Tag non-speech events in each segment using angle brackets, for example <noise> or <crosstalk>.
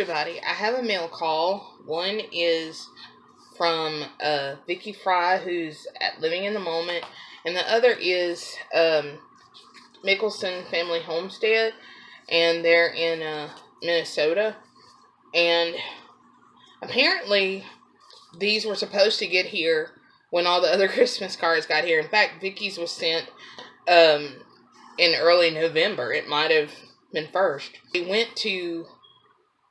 everybody. I have a mail call. One is from uh, Vicky Fry, who's at Living in the Moment, and the other is um, Mickelson Family Homestead, and they're in uh, Minnesota. And apparently, these were supposed to get here when all the other <laughs> Christmas cards got here. In fact, Vicky's was sent um, in early November. It might have been first. We went to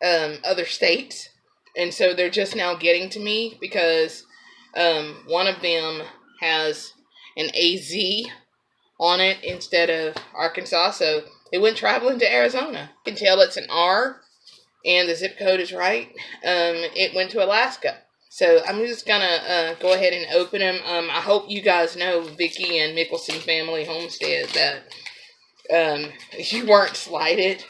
um, other states, and so they're just now getting to me because um, one of them has an AZ on it instead of Arkansas, so it went traveling to Arizona. You can tell it's an R, and the zip code is right. Um, it went to Alaska. So I'm just gonna uh, go ahead and open them. Um, I hope you guys know Vicky and Mickelson Family Homestead that um, <laughs> you weren't slighted.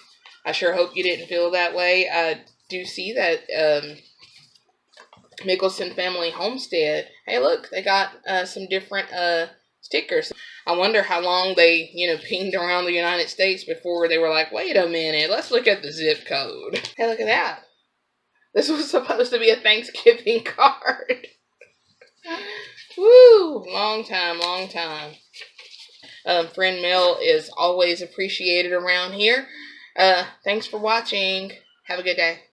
I sure hope you didn't feel that way. I do see that um, Mickelson Family Homestead. Hey, look, they got uh, some different uh, stickers. I wonder how long they, you know, pinged around the United States before they were like, wait a minute, let's look at the zip code. <laughs> Hey, look at that. This was <laughs> supposed to be a Thanksgiving <laughs> card. Woo! Long time, long time. Um, friend mail is always appreciated around here. Uh, thanks for watching. Have a good day.